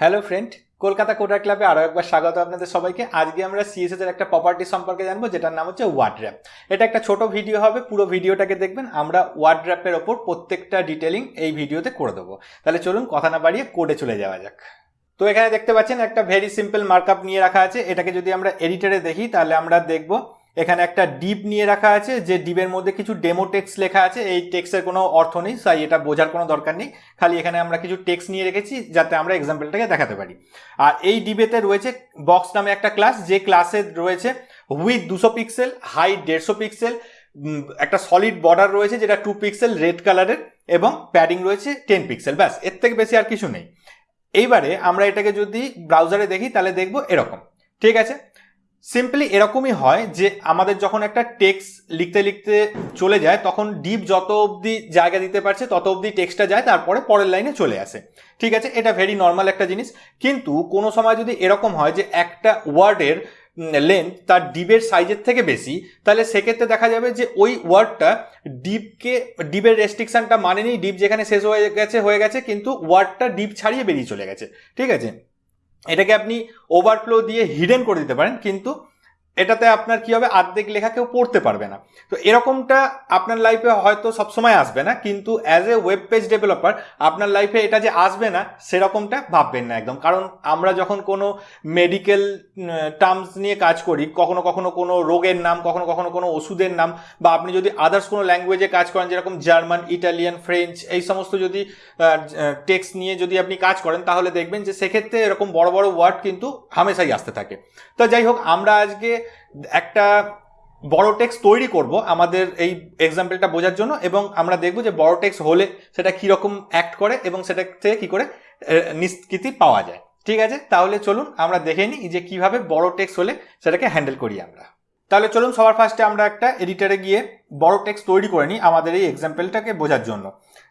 Hello friend Kolkata কোটার ক্লাবে আরও একবার স্বাগত আপনাদের সবাইকে। আজকে আমরা সিএসএস এর একটা প্রপার্টি সম্পর্কে জানব, যেটার নাম হচ্ছে ওয়ার্ড্র্যাপ এটা একটা ছোট ভিডিও হবে, পুরো ভিডিওটাকে দেখবেন। আমরা ওয়ার্ড্র্যাপের ওপর প্রত্যেকটা ডিটেলিং এই ভিডিওতে করে দেবো। তাহলে চলুন কথা না বাড়িয়ে কোডে চলে যাওয়া যাক। তো এখানে দেখতে পাচ্ছেন একটা ভেরি সিম্পল মার্কআপ নিয়ে রাখা আছে। এটাকে যদি আমরা এডিটরে দেখি, তাহলে আমরা দেখব এখানে একটা ডিপ নিয়ে রাখা আছে, যে ডিপের মধ্যে কিছু ডেমো টেক্স লেখা আছে। এই টেক্সের কোনো অর্থ নেই, তাই এটা বোঝার কোনো দরকার নেই। খালি এখানে আমরা কিছু টেক্স নিয়ে রেখেছি, যাতে আমরা এক্সাম্পলটাকে দেখাতে পারি। আর এই ডিবেতে রয়েছে বক্স নামে একটা ক্লাস যে ক্লাসে রয়েছে উইথ দুশো পিক্সেল হাই দেড়শো পিক্সেল একটা সলিড বর্ডার রয়েছে, যেটা টু পিক্সেল রেড কালারের এবং প্যাডিং রয়েছে টেন পিক্সেল ব্যাস, এর থেকে বেশি আর কিছু নেই। এইবারে আমরা এটাকে যদি ব্রাউজারে দেখি, তাহলে দেখব এরকম। ঠিক আছে? সিম্পলি এরকমই হয় যে আমাদের যখন একটা টেক্সট লিখতে লিখতে চলে যায়, তখন ডিপ যত অবধি জায়গা দিতে পারছে, তত অবধি টেক্সটটা যায়, তারপরে পরের লাইনে চলে আসে। ঠিক আছে? এটা ভেরি নর্মাল একটা জিনিস। কিন্তু কোনো সময় যদি এরকম হয় যে একটা ওয়ার্ডের লেন্থ তার ডিবের সাইজের থেকে বেশি, তাহলে সেক্ষেত্রে দেখা যাবে যে ওই ওয়ার্ডটা ডিপকে ডিপের রেস্ট্রিকশনটা মানেনি ডিপ যেখানে শেষ হয়ে গেছে হয়ে গেছে, কিন্তু ওয়ার্ডটা ডিপ ছাড়িয়ে বেরিয়ে চলে গেছে। ঠিক আছে? এটাকে আপনি ওভারফ্লো দিয়ে হিডেন করে দিতে পারেন কিন্তু এটাতে আপনার কি হবে? আর্ধেক লেখা কেউ পড়তে পারবে না। তো এরকমটা আপনার লাইফে হয়তো সবসময় আসবে না, কিন্তু as a web page developer আপনার লাইফে এটা যে আসবে না, সেরকমটা ভাববেন না একদম। কারণ আমরা যখন কোনো মেডিকেল টার্মস নিয়ে কাজ করি, কখনো কখনো কোনো রোগের নাম, কখনো কখনো কোনো ওষুধের নাম, বা আপনি যদি আদার্স কোনো ল্যাঙ্গুয়েজে কাজ করেন, যেরকম জার্মান ইটালিয়ান ফ্রেঞ্চ এই সমস্ত যদি টেক্সট নিয়ে যদি আপনি কাজ করেন, তাহলে দেখবেন যে সেক্ষেত্রে এরকম বড় বড় ওয়ার্ড কিন্তু হামেশাই আসতে থাকে। তো যাই হোক, আমরা আজকে একটা বড় টেক্সট তৈরি করব আমাদের এই এক্সাম্পলটা বোঝার জন্য এবং আমরা দেখব যে বড় টেক্সট হলে সেটা কীরকম অ্যাক্ট করে এবং সেটা থেকে কী করে নিষ্কৃতি পাওয়া যায়। ঠিক আছে? তাহলে চলুন আমরা দেখে নিই যে কীভাবে বড় টেক্সট হলে সেটাকে হ্যান্ডেল করি আমরা। তাহলে চলুন সবার ফার্স্টে আমরা একটা এডিটারে গিয়ে বড় টেক্সট তৈরি করে নিই আমাদের এই এক্সাম্পলটাকে বোঝার জন্য।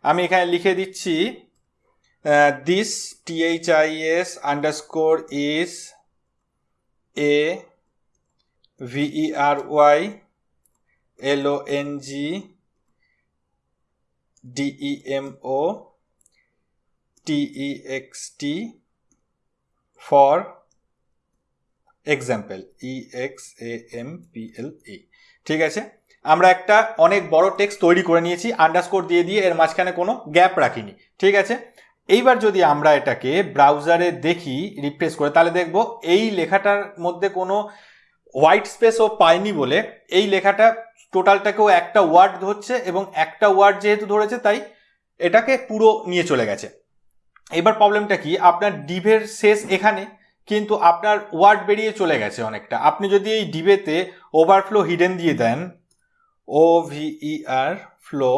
আমি এখানে লিখে দিচ্ছি this T H I S underscore is a O T E X T for example E X A M P L E ঠিক আছে? আমরা একটা অনেক বড় টেক্সট তৈরি করে নিয়েছি আন্ডারস্কোর দিয়ে দিয়ে এর মাঝখানে কোনো গ্যাপ রাখিনি। ঠিক আছে? এইবার যদি আমরা এটাকে ব্রাউজারে দেখি রিফ্রেশ করে, তাহলে দেখব এই লেখাটার মধ্যে কোনো হোয়াইট স্পেসও পায়নি বলে এই লেখাটা টোটালটাকেও একটা ওয়ার্ড ধরছে এবং একটা ওয়ার্ড যেহেতু ধরেছে, তাই এটাকে পুরো নিয়ে চলে গেছে। এবার প্রবলেমটা কি? আপনার ডিভের শেষ এখানে কিন্তু আপনার ওয়ার্ড বেরিয়ে চলে গেছে অনেকটা। আপনি যদি এই ডিবেতে ওভারফ্লো হিডেন দিয়ে দেন ও ভিই আর ফ্লো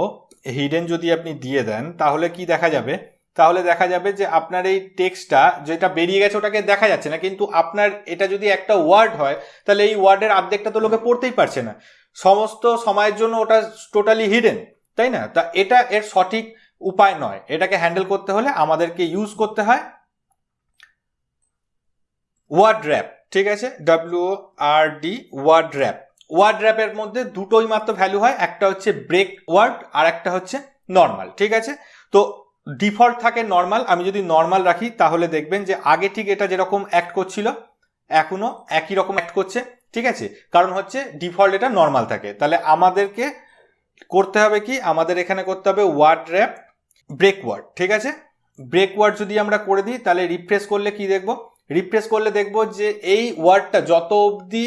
হিডেন যদি আপনি দিয়ে দেন, তাহলে কি দেখা যাবে? তাহলে দেখা যাবে যে আপনার এই টেক্সটটা যেটা বেরিয়ে গেছে ওটাকে দেখা যাচ্ছে না কিন্তু আপনার এটা যদি একটা ওয়ার্ড হয় তাহলে এই ওয়ার্ডের অর্ধেকটা তো লোকে পড়তেই পারছে না। সমস্ত সময়ের জন্য ওটা টোটালি হিডেন তাই না? তা এটা এর সঠিক উপায় নয়। এটাকে হ্যান্ডেল করতে হলে আমাদেরকে ইউজ করতে হয় ওয়ার্ড র্যাপ ঠিক আছে? W R D word wrap word র্যাপের মধ্যে দুটোই মাত্র ভ্যালু হয় একটা হচ্ছে ব্রেক ওয়ার্ড আর একটা হচ্ছে নর্মাল ঠিক আছে? তো ডিফল্ট থাকে নর্মাল আমি যদি নর্মাল রাখি, তাহলে দেখবেন যে আগে ঠিক এটা যেরকম অ্যাক্ট করছিল এখনও একই রকম অ্যাক্ট করছে, ঠিক আছে? কারণ হচ্ছে ডিফল্ট এটা নর্মাল থাকে। তাহলে আমাদেরকে করতে হবে কি? আমাদের এখানে করতে হবে ওয়ার্ড র্যাপ ব্রেক ওয়ার্ড ঠিক আছে? ব্রেক ওয়ার্ড যদি আমরা করে দিই, তাহলে রিফ্রেশ করলে কি দেখব? রিফ্রেশ করলে দেখব যে এই ওয়ার্ডটা যত অবধি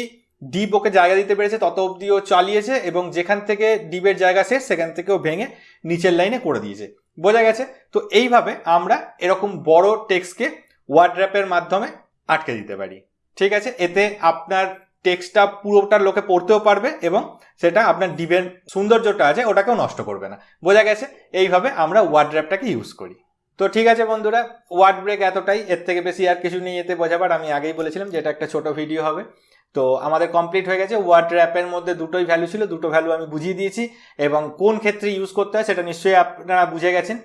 ডিপ ওকে জায়গা দিতে পেরেছে, তত অবধি ও চালিয়েছে এবং যেখান থেকে ডিপের জায়গা শেষ, সেখান থেকে ও ভেঙে নিচের লাইনে করে দিয়েছে। বোঝা গেছে? তো এইভাবে আমরা এরকম বড় টেক্সটকে ওয়ার্ড র্যাপের মাধ্যমে আটকে দিতে পারি। ঠিক আছে? এতে আপনার টেক্সটটা পুরোটার লোকে পড়তেও পারবে এবং সেটা আপনার ডিবের সৌন্দর্যটা আছে, ওটাকেও নষ্ট করবে না। বোঝা গেছে? এইভাবে আমরা ওয়ার্ড র্যাপটাকে ইউজ করি। তো ঠিক আছে বন্ধুরা ওয়ার্ড ব্রেক এতটাই। এর থেকে বেশি আর কিছু নেই এতে বোঝাবার। আমি আগেই বলেছিলাম যে এটা একটা ছোট ভিডিও হবে। তো আমাদের কমপ্লিট হয়ে গেছে ওয়ার্ড র্যাপের মধ্যে দুটোই ভ্যালু ছিল, দুটো ভ্যালু আমি বুঝিয়ে দিয়েছি এবং কোন ক্ষেত্রে ইউজ করতে হয় সেটা নিশ্চয়ই আপনারা বুঝে গেছেন।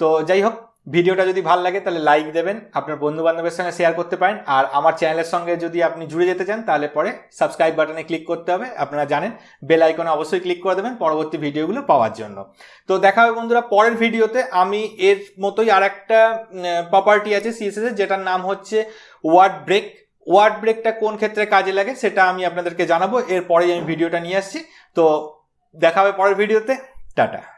তো যাই হোক ভিডিওটা যদি ভালো লাগে তাহলে লাইক দেবেন, আপনার বন্ধু বান্ধবের সঙ্গে শেয়ার করতে পারেন, আর আমার চ্যানেলের সঙ্গে যদি আপনি জুড়ে যেতে চান তাহলে পরে সাবস্ক্রাইব বাটনে ক্লিক করতে হবে, আপনারা জানেন বেল আইকনে অবশ্যই ক্লিক করে দেবেন পরবর্তী ভিডিওগুলো পাওয়ার জন্য। তো দেখা হবে বন্ধুরা পরের ভিডিওতে আমি এর মতোই আর একটা প্রপার্টি আছে সিএসএস যেটার নাম হচ্ছে ওয়ার্ড ব্রেক ওয়ার্ড ব্রেকটা কোন ক্ষেত্রে কাজে লাগে সেটা আমি আপনাদেরকে জানাব। এরপরেই আমি ভিডিওটা নিয়ে আসছি। তো দেখা হবে পরের ভিডিওতে। টাটা।